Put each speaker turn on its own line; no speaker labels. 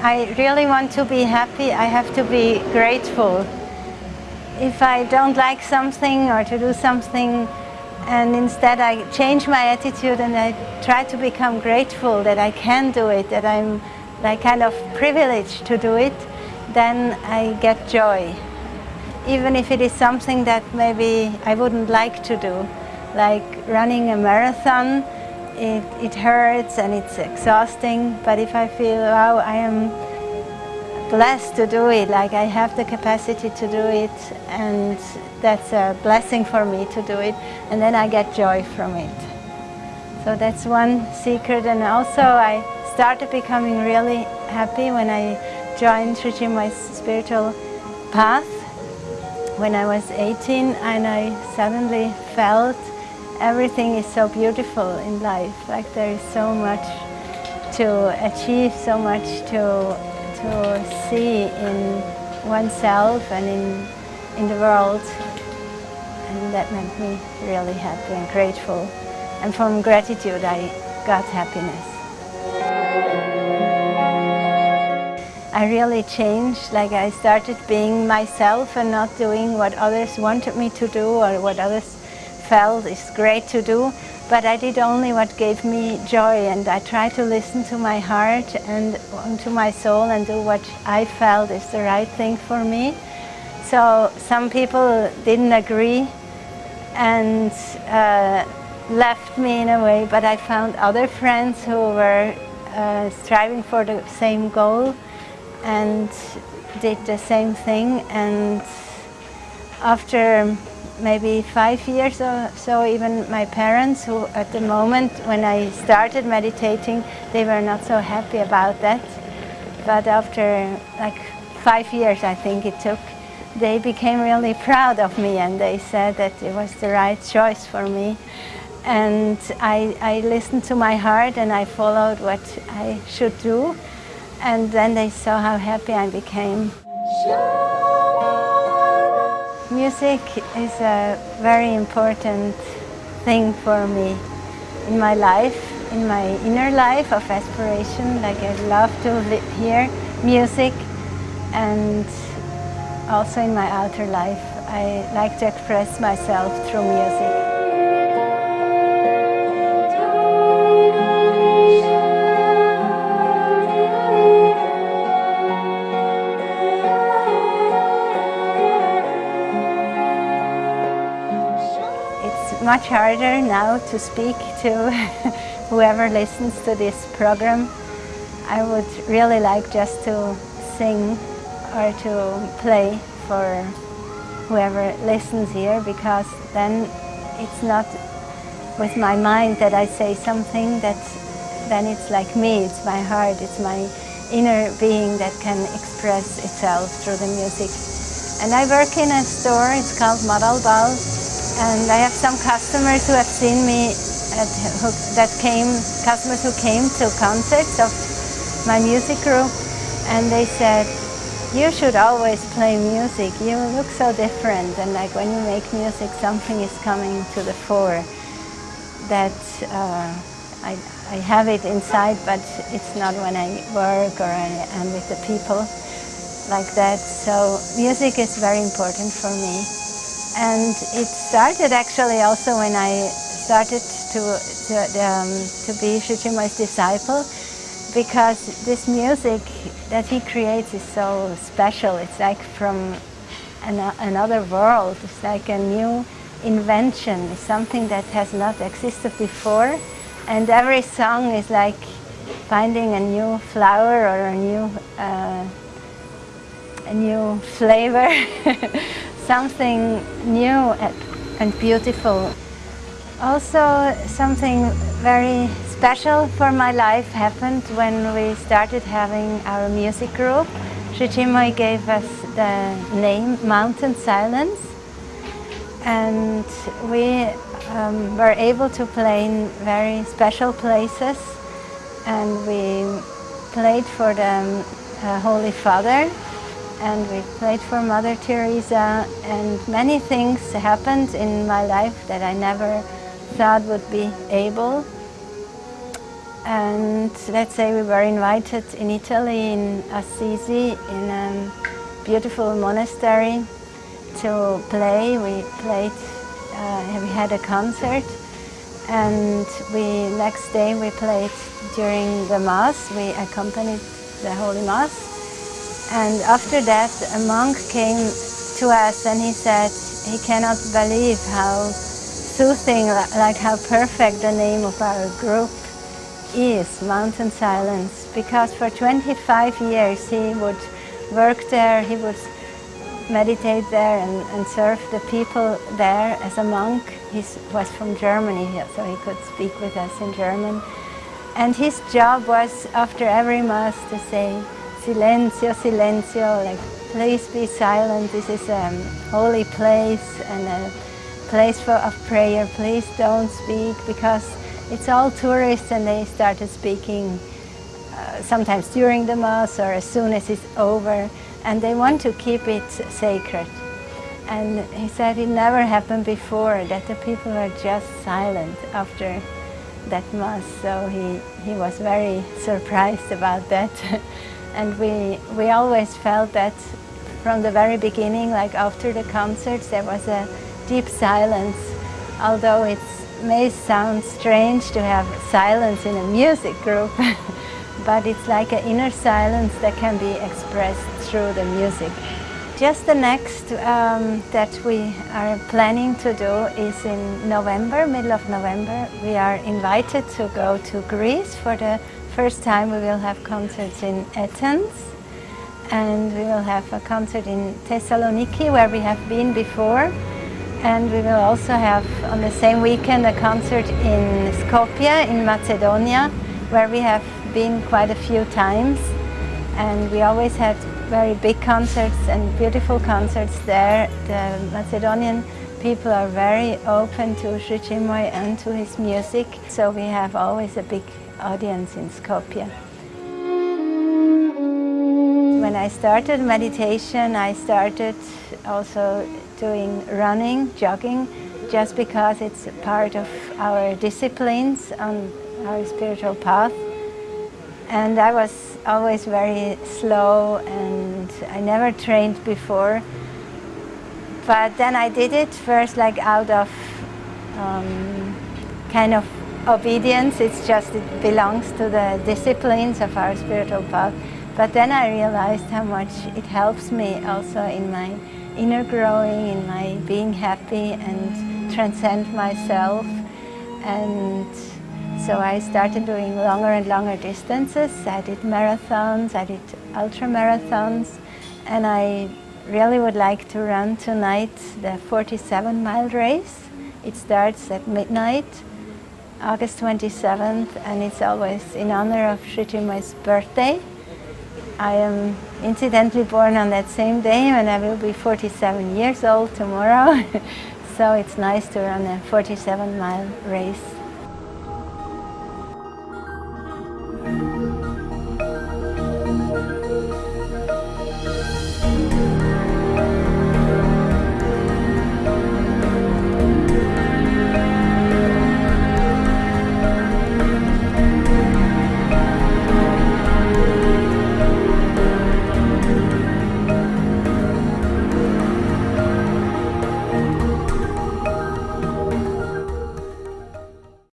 I really want to be happy, I have to be grateful. If I don't like something or to do something, and instead I change my attitude and I try to become grateful that I can do it, that I'm like kind of privileged to do it, then I get joy. Even if it is something that maybe I wouldn't like to do, like running a marathon, it, it hurts and it's exhausting, but if I feel, wow, I am blessed to do it, like I have the capacity to do it and that's a blessing for me to do it and then I get joy from it. So that's one secret and also I started becoming really happy when I joined Sri my spiritual path when I was 18 and I suddenly felt everything is so beautiful in life, like there is so much to achieve, so much to to see in oneself and in, in the world. And that made me really happy and grateful. And from gratitude I got happiness. I really changed, like I started being myself and not doing what others wanted me to do or what others felt is great to do but I did only what gave me joy and I tried to listen to my heart and to my soul and do what I felt is the right thing for me. So some people didn't agree and uh, left me in a way, but I found other friends who were uh, striving for the same goal and did the same thing and after maybe five years or so, even my parents, who at the moment when I started meditating, they were not so happy about that. But after like five years, I think it took, they became really proud of me and they said that it was the right choice for me. And I, I listened to my heart and I followed what I should do. And then they saw how happy I became. Music is a very important thing for me in my life, in my inner life of aspiration. Like I love to hear music and also in my outer life. I like to express myself through music. Much harder now to speak to whoever listens to this program. I would really like just to sing or to play for whoever listens here because then it's not with my mind that I say something that then it's like me, it's my heart, it's my inner being that can express itself through the music. And I work in a store, it's called Model Ball, and I have some customers who have seen me at, who, that came, customers who came to concerts of my music group and they said, you should always play music. You look so different and like when you make music something is coming to the fore that uh, I, I have it inside but it's not when I work or I am with the people like that. So music is very important for me. And it started actually also when I started to, to, um, to be Sri Chinmoy's disciple because this music that he creates is so special. It's like from an, another world. It's like a new invention. It's something that has not existed before. And every song is like finding a new flower or a new, uh, a new flavor. something new and beautiful. Also something very special for my life happened when we started having our music group. Sri Chinmoy gave us the name Mountain Silence and we um, were able to play in very special places and we played for the uh, Holy Father and we played for Mother Teresa and many things happened in my life that I never thought would be able. And let's say we were invited in Italy, in Assisi, in a beautiful monastery to play. We played, uh, we had a concert and we next day we played during the Mass. We accompanied the Holy Mass. And after that a monk came to us and he said he cannot believe how soothing, like how perfect the name of our group is, Mountain Silence, because for 25 years he would work there, he would meditate there and, and serve the people there as a monk. He was from Germany, so he could speak with us in German. And his job was, after every Mass, to say, Silencio, silencio, like, please be silent, this is a holy place and a place for, of prayer, please don't speak because it's all tourists and they started speaking uh, sometimes during the Mass or as soon as it's over and they want to keep it sacred. And he said it never happened before that the people are just silent after that Mass, so he, he was very surprised about that. and we, we always felt that from the very beginning, like after the concerts, there was a deep silence, although it may sound strange to have silence in a music group, but it's like an inner silence that can be expressed through the music. Just the next um, that we are planning to do is in November, middle of November. We are invited to go to Greece for the first time. We will have concerts in Athens and we will have a concert in Thessaloniki where we have been before and we will also have on the same weekend a concert in Skopje in Macedonia where we have been quite a few times and we always had very big concerts and beautiful concerts there. The Macedonian people are very open to Sri Chinmoy and to his music so we have always a big audience in Skopje. When I started meditation I started also doing running, jogging, just because it's part of our disciplines on our spiritual path. And I was always very slow and I never trained before. But then I did it first like out of um, kind of obedience. It's just, it belongs to the disciplines of our spiritual path. But then I realized how much it helps me also in my inner growing, in my being happy and transcend myself. And so I started doing longer and longer distances. I did marathons, I did ultra marathons, and I really would like to run tonight the 47 mile race. It starts at midnight, August 27th, and it's always in honor of Sri Chinmoy's birthday. I am incidentally born on that same day and I will be 47 years old tomorrow. so it's nice to run a 47 mile race.